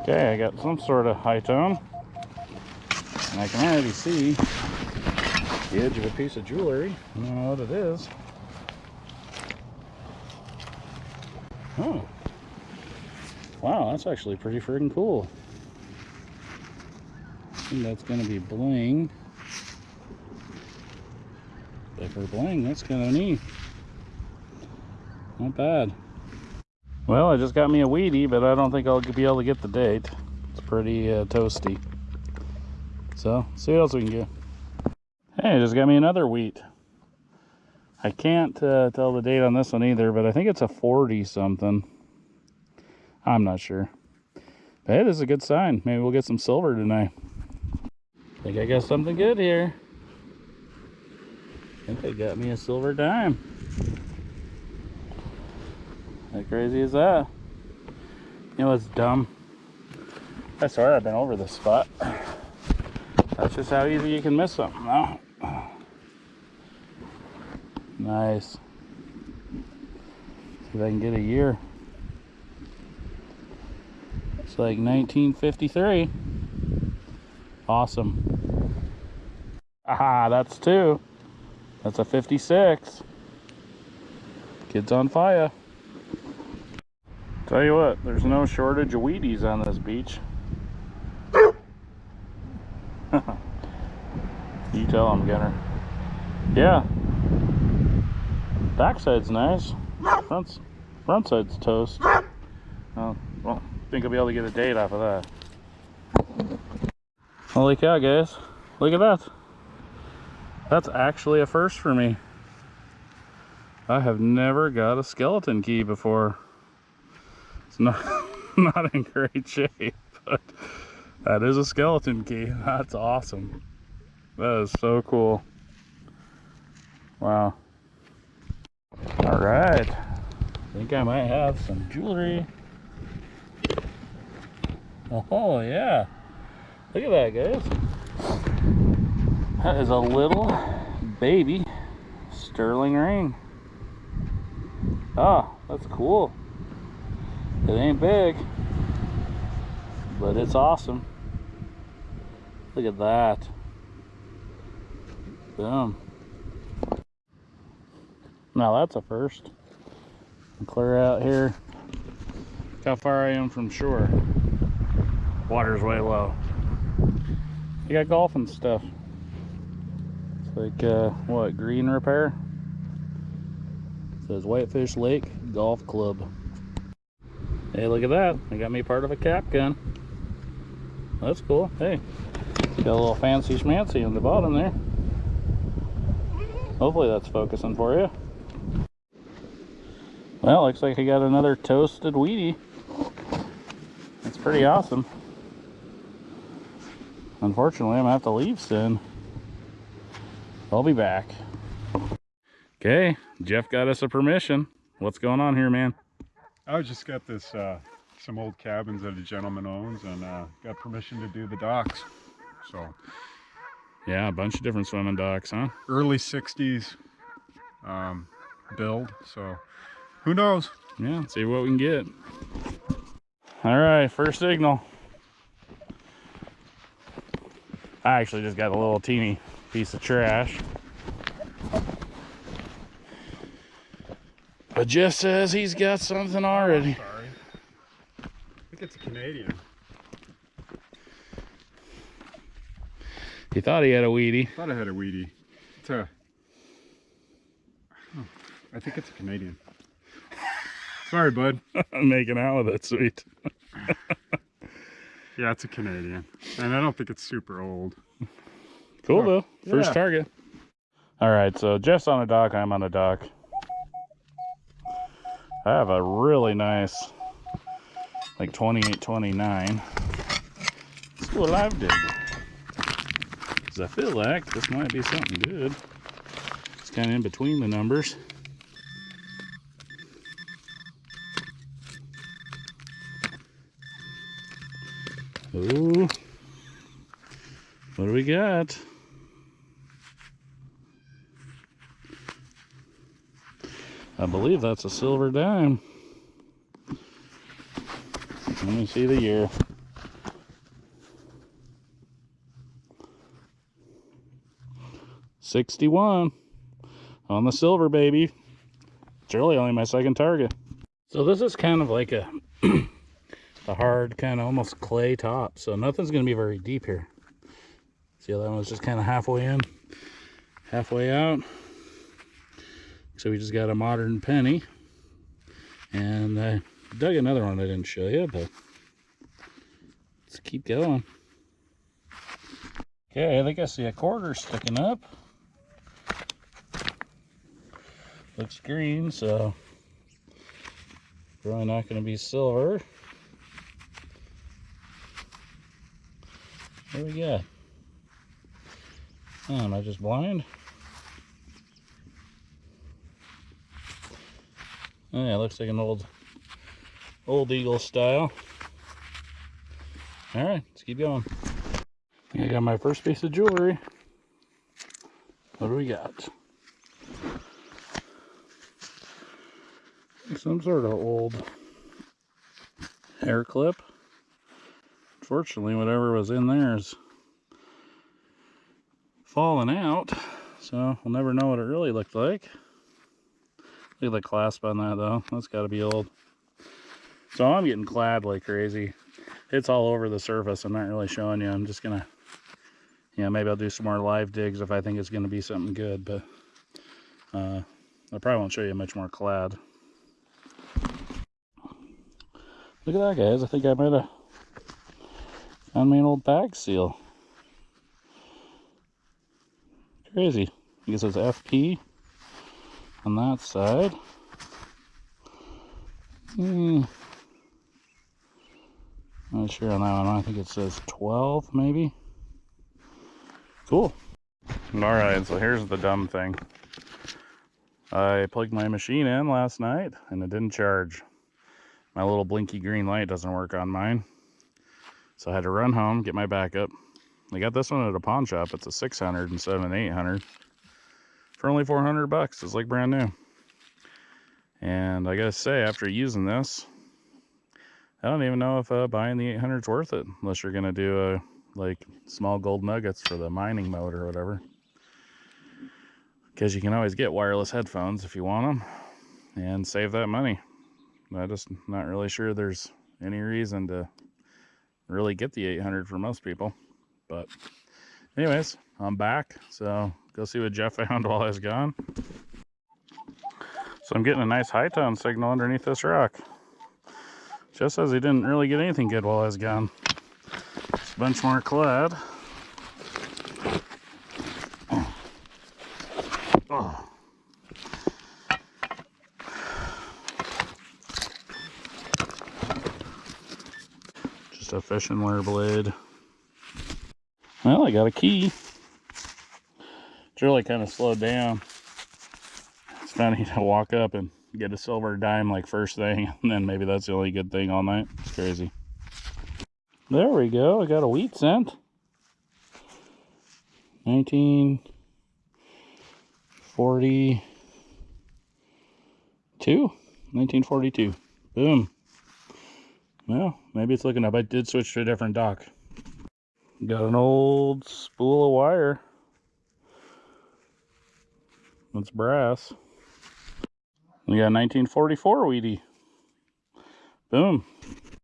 Okay, I got some sort of high tone. And I can already see the edge of a piece of jewelry. I don't know what it is. Oh. Wow, that's actually pretty freaking cool. I think that's going to be bling. But for bling, that's kind of neat. Not bad. Well, I just got me a wheatie, but I don't think I'll be able to get the date. It's pretty uh, toasty. So, see what else we can get. Hey, I just got me another wheat. I can't uh, tell the date on this one either, but I think it's a 40 something. I'm not sure. But hey, this is a good sign. Maybe we'll get some silver tonight. think I got something good here. I think they got me a silver dime. Crazy is that? You know dumb? I swear I've been over this spot. That's just how easy you can miss something. No. Nice. See if I can get a year. It's like 1953. Awesome. Aha, that's two. That's a 56. Kids on fire. Tell you what, there's no shortage of Wheaties on this beach. you tell them, Gunner. Yeah. Backside's nice. Front's, front side's toast. Oh, well, think I'll be able to get a date off of that. Holy cow, guys. Look at that. That's actually a first for me. I have never got a skeleton key before not not in great shape, but uh, that is a skeleton key. That's awesome. That is so cool. Wow. All right. I think I might have some jewelry. Oh, yeah. Look at that, guys. That is a little baby sterling ring. Oh, that's cool. It ain't big, but it's awesome. Look at that. Boom. Now that's a first. Clear out here. Look how far I am from shore. Water's way low. You got golfing stuff. It's like, uh, what, green repair? It says Whitefish Lake Golf Club. Hey, look at that. They got me part of a cap gun. That's cool. Hey, got a little fancy schmancy on the bottom there. Hopefully that's focusing for you. Well, looks like I got another toasted Wheatie. That's pretty awesome. Unfortunately, I'm gonna have to leave soon. I'll be back. Okay, Jeff got us a permission. What's going on here, man? I just got this, uh, some old cabins that a gentleman owns and uh, got permission to do the docks. So, yeah, a bunch of different swimming docks, huh? Early 60s um, build. So, who knows? Yeah, see what we can get. All right, first signal. I actually just got a little teeny piece of trash. But Jeff says he's got something already. Sorry. I think it's a Canadian. He thought he had a wheatie. I thought I had a wheatie. It's a. Oh, I think it's a Canadian. Sorry, bud. I'm making out with it, sweet. yeah, it's a Canadian. And I don't think it's super old. Cool, oh, though. First yeah. target. All right, so Jeff's on a dock, I'm on a dock. I have a really nice, like 2829. Let's do a live dig. Because I feel like this might be something good. It's kind of in between the numbers. Ooh. What do we got? I believe that's a silver dime. Let me see the year. Sixty-one on the silver baby. It's really only my second target. So this is kind of like a a hard kind of almost clay top so nothing's going to be very deep here see how that one's just kind of halfway in halfway out so we just got a modern penny. And I dug another one I didn't show you, but let's keep going. Okay, I think I see a quarter sticking up. Looks green, so probably not going to be silver. What do we got? Oh, am I just blind? Oh yeah, looks like an old, old eagle style. All right, let's keep going. I got my first piece of jewelry. What do we got? Some sort of old hair clip. Fortunately, whatever was in there is falling out, so we'll never know what it really looked like. Look at the clasp on that though. That's got to be old. So I'm getting clad like crazy. It's all over the surface. I'm not really showing you. I'm just gonna, you know, maybe I'll do some more live digs if I think it's gonna be something good. But uh, I probably won't show you much more clad. Look at that, guys. I think I might have found me an old bag seal. Crazy. I guess it's FP on that side. Hmm. Not sure on that one. I think it says 12, maybe. Cool. Alright, so here's the dumb thing. I plugged my machine in last night and it didn't charge. My little blinky green light doesn't work on mine. So I had to run home, get my backup. I got this one at a pawn shop. It's a 600 instead of an 800 for only 400 bucks. It's like brand new. And I gotta say, after using this, I don't even know if uh, buying the 800 is worth it unless you're gonna do a like small gold nuggets for the mining mode or whatever. Because you can always get wireless headphones if you want them and save that money. I'm just not really sure there's any reason to really get the 800 for most people. But anyways, I'm back. So go see what Jeff found while I was gone. So I'm getting a nice high tone signal underneath this rock. Just says he didn't really get anything good while I was gone. it's a bunch more clad. Just a fishing wire blade. Well, I got a key. It's really kind of slowed down. It's funny to walk up and get a silver dime like first thing, and then maybe that's the only good thing all night. It's crazy. There we go. I got a wheat cent. 1942. 1942. Boom. Well, maybe it's looking up. I did switch to a different dock. Got an old spool of wire. That's brass. We got 1944 Wheatie. Boom.